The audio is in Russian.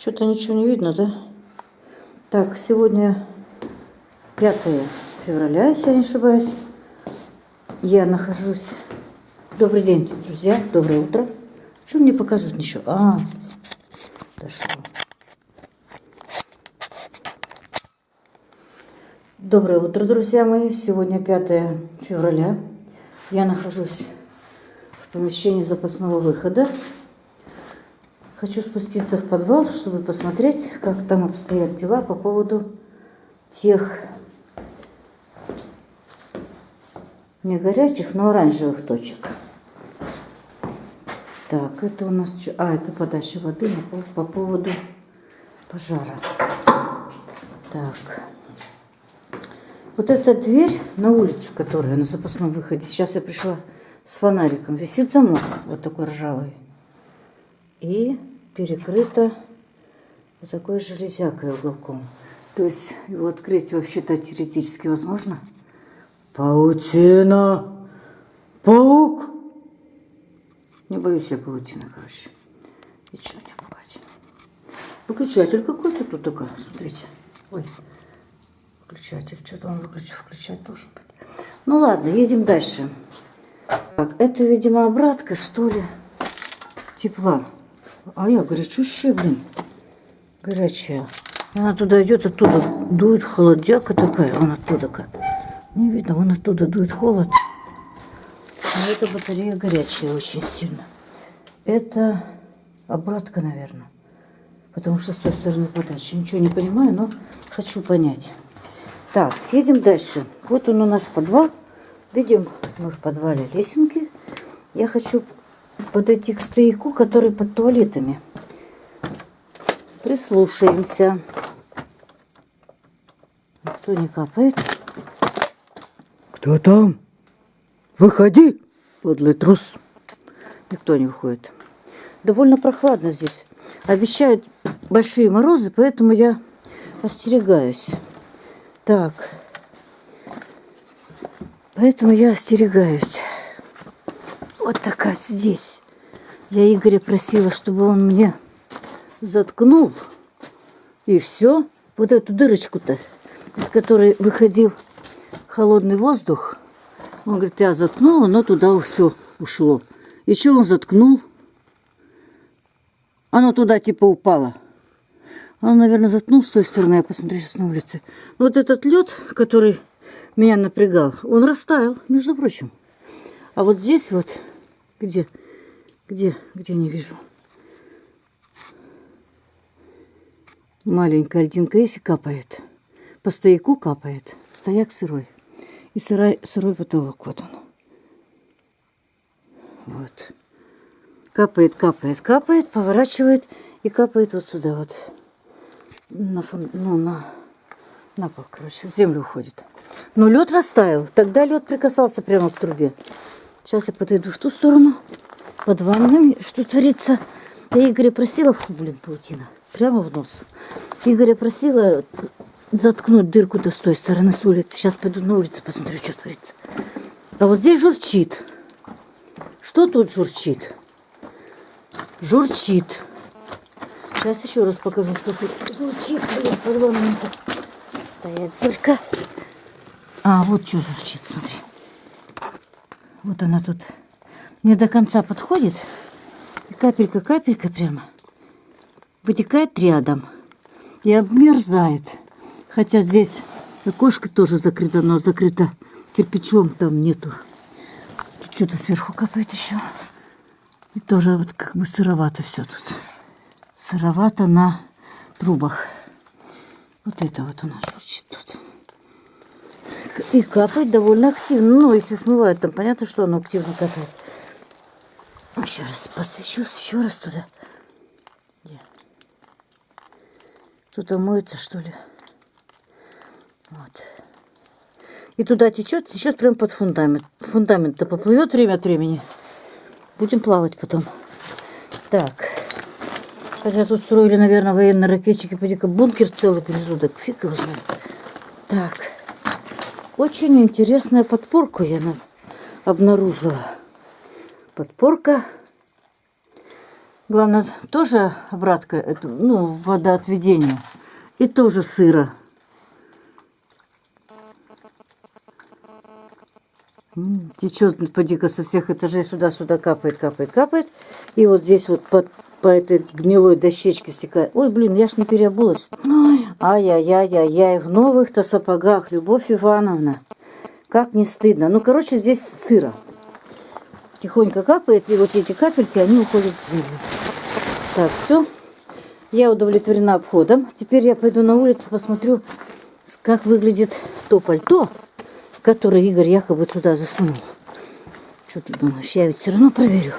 Что-то ничего не видно, да? Так, сегодня 5 февраля, если я не ошибаюсь. Я нахожусь... Добрый день, друзья. Доброе утро. Что мне показывают ничего? А, дошло. Доброе утро, друзья мои. Сегодня 5 февраля. Я нахожусь в помещении запасного выхода. Хочу спуститься в подвал, чтобы посмотреть, как там обстоят дела по поводу тех не горячих, но оранжевых точек. Так, это у нас... А, это подача воды по, по поводу пожара. Так. Вот эта дверь на улицу, которая на запасном выходе. Сейчас я пришла с фонариком. Висит замок вот такой ржавый. И перекрыто вот такой железякой уголком. То есть его открыть вообще-то теоретически возможно. Паутина! Паук! Не боюсь я паутины, короче. Вечно не пугать. Выключатель какой-то тут только, смотрите. Ой, выключатель. Что-то он выключ... включать должен быть. Ну ладно, едем дальше. Так, это, видимо, обратка, что ли, тепла. А я горячущая, блин. Горячая. Она туда идет, оттуда дует холодяка такая. Вон оттуда как. Не видно, вон оттуда дует холод. Но эта батарея горячая очень сильно. Это обратка, наверное. Потому что с той стороны подачи. Ничего не понимаю, но хочу понять. Так, едем дальше. Вот он у нас подвал. Видим мы в подвале лесенки. Я хочу подойти к стояку, который под туалетами. Прислушаемся. Кто не капает? Кто там? Выходи, подлый трус. Никто не выходит. Довольно прохладно здесь. Обещают большие морозы, поэтому я остерегаюсь. Так. Поэтому я остерегаюсь. Вот такая здесь. Я Игоря просила, чтобы он мне заткнул. И все. Вот эту дырочку-то, из которой выходил холодный воздух. Он говорит, я заткнула, но туда все ушло. И что он заткнул? Оно туда типа упало. Он, наверное, заткнул с той стороны. Я посмотрю сейчас на улице. Вот этот лед, который меня напрягал, он растаял, между прочим. А вот здесь вот где? Где? Где не вижу? Маленькая льдинка есть и капает. По стояку капает. Стояк сырой. И сырой, сырой потолок. Вот он. Вот. Капает, капает, капает, поворачивает и капает вот сюда вот. На, фон, ну, на, на пол, короче, в землю уходит. Но лед растаял. Тогда лед прикасался прямо к трубе. Сейчас я подойду в ту сторону, под ванной, что творится. Я Игоря просила, фу, блин, паутина, прямо в нос. Игоря просила заткнуть дырку-то с той стороны с улицы. Сейчас пойду на улицу, посмотрю, что творится. А вот здесь журчит. Что тут журчит? Журчит. Сейчас еще раз покажу, что тут журчит. Блин, под ванной стоять зорька. А, вот что журчит, смотри. Вот она тут не до конца подходит. И капелька-капелька прямо вытекает рядом и обмерзает. Хотя здесь окошко тоже закрыто, но закрыто кирпичом, там нету. Тут что-то сверху капает еще. И тоже вот как бы сыровато все тут. Сыровато на трубах. Вот это вот у нас. И капает довольно активно. Ну, если смывает, там понятно, что оно активно капает. Еще раз посвящу, еще раз туда. Где? Тут моется, что ли? Вот. И туда течет, течет прям под фундамент. Фундамент-то поплывет время от времени. Будем плавать потом. Так. Хотя тут строили, наверное, военные ракетчики. Поди-ка бункер целый внизу, так фиг его знает. Так. Очень интересную подпорку я обнаружила. Подпорка Главное, тоже обратка, ну, водоотведение. И тоже сыро. М, Течет поди-ка со всех этажей сюда-сюда капает, капает, капает. И вот здесь вот под, по этой гнилой дощечке стекает. Ой, блин, я ж не переобулась. Ай-яй-яй-яй-яй, в новых-то сапогах, Любовь Ивановна. Как не стыдно. Ну, короче, здесь сыро. Тихонько капает, и вот эти капельки, они уходят в землю. Так, все. Я удовлетворена обходом. Теперь я пойду на улицу, посмотрю, как выглядит то пальто, которое Игорь якобы туда засунул. Что ты думаешь? Я ведь все равно проверю.